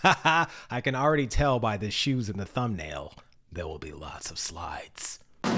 I can already tell by the shoes in the thumbnail. There will be lots of slides.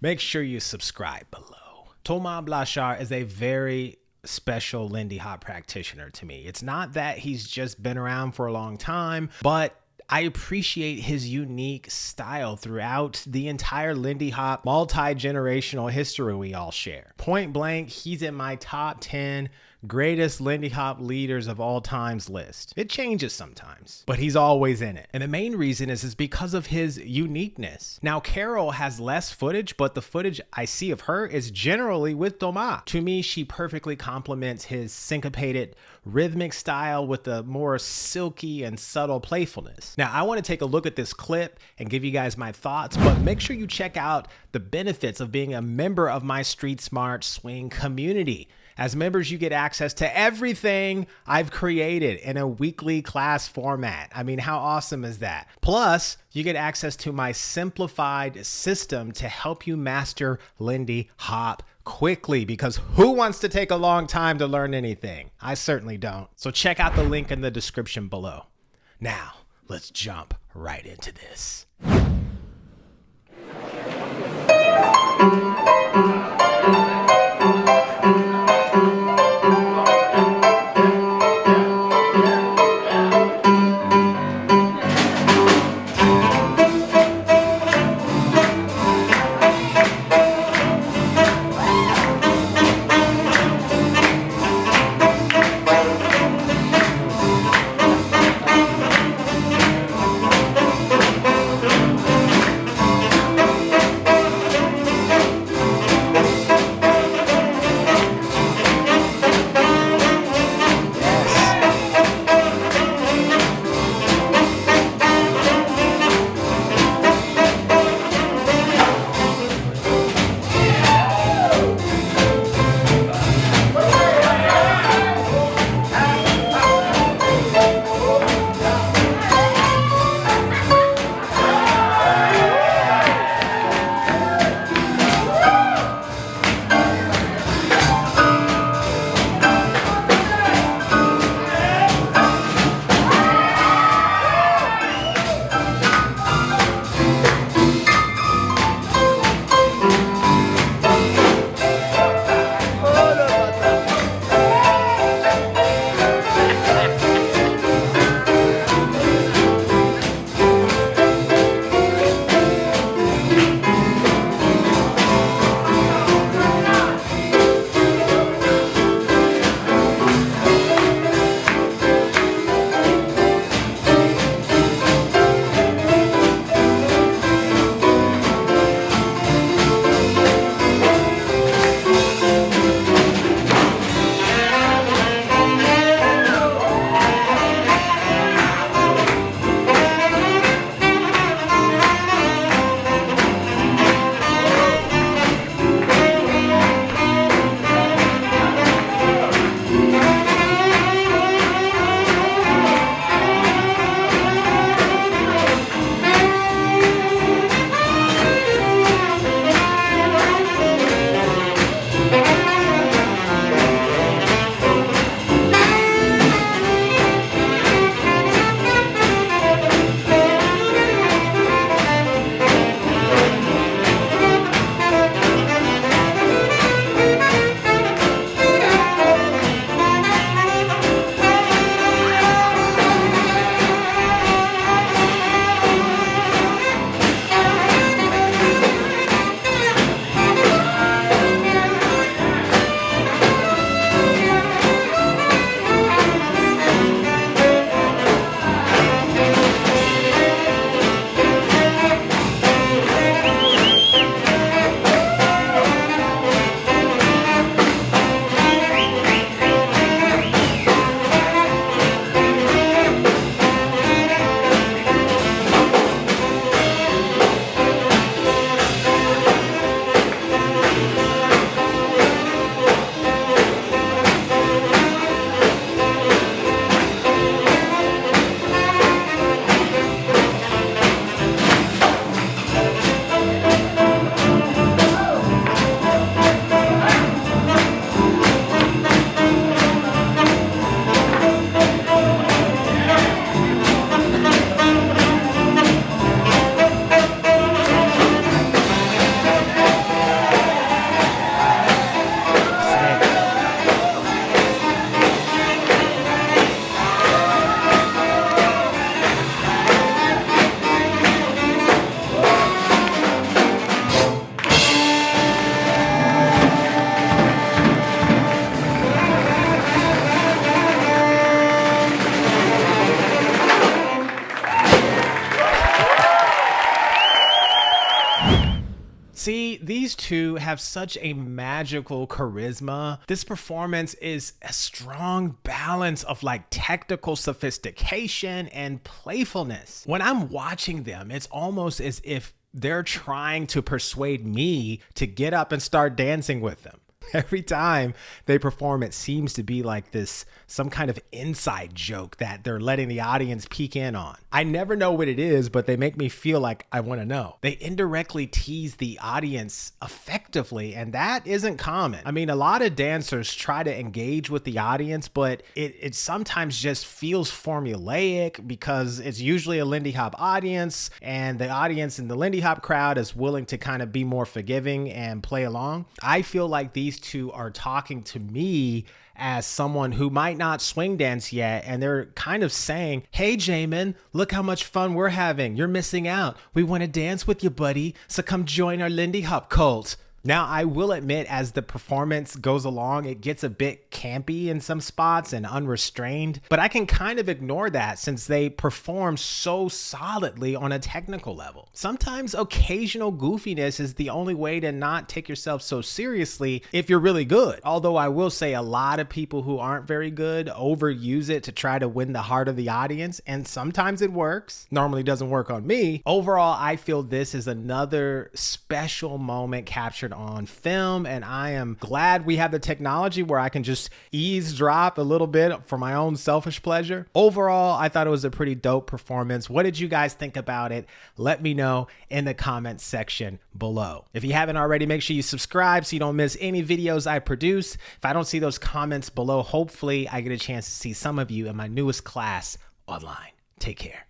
Make sure you subscribe below. Thomas Blanchard is a very special Lindy Hop practitioner to me. It's not that he's just been around for a long time, but I appreciate his unique style throughout the entire Lindy Hop multi generational history we all share. Point blank, he's in my top 10 greatest Lindy Hop leaders of all times list. It changes sometimes, but he's always in it. And the main reason is, is because of his uniqueness. Now, Carol has less footage, but the footage I see of her is generally with Doma. To me, she perfectly complements his syncopated rhythmic style with the more silky and subtle playfulness. Now, I want to take a look at this clip and give you guys my thoughts, but make sure you check out the benefits of being a member of my Street Smart Swing community. As members, you get access to everything I've created in a weekly class format. I mean, how awesome is that? Plus, you get access to my simplified system to help you master Lindy Hop quickly because who wants to take a long time to learn anything? I certainly don't. So check out the link in the description below. Now, let's jump right into this. Two have such a magical charisma. This performance is a strong balance of like technical sophistication and playfulness. When I'm watching them, it's almost as if they're trying to persuade me to get up and start dancing with them. Every time they perform, it seems to be like this some kind of inside joke that they're letting the audience peek in on. I never know what it is, but they make me feel like I want to know. They indirectly tease the audience effectively, and that isn't common. I mean, a lot of dancers try to engage with the audience, but it, it sometimes just feels formulaic because it's usually a Lindy Hop audience, and the audience in the Lindy Hop crowd is willing to kind of be more forgiving and play along. I feel like these two are talking to me as someone who might not swing dance yet, and they're kind of saying, Hey, Jamin, look how much fun we're having. You're missing out. We want to dance with you, buddy. So come join our Lindy Hop cult. Now, I will admit, as the performance goes along, it gets a bit campy in some spots and unrestrained, but I can kind of ignore that since they perform so solidly on a technical level. Sometimes occasional goofiness is the only way to not take yourself so seriously if you're really good. Although I will say a lot of people who aren't very good overuse it to try to win the heart of the audience, and sometimes it works. Normally doesn't work on me. Overall, I feel this is another special moment captured on film. And I am glad we have the technology where I can just eavesdrop a little bit for my own selfish pleasure. Overall, I thought it was a pretty dope performance. What did you guys think about it? Let me know in the comments section below. If you haven't already, make sure you subscribe so you don't miss any videos I produce. If I don't see those comments below, hopefully I get a chance to see some of you in my newest class online. Take care.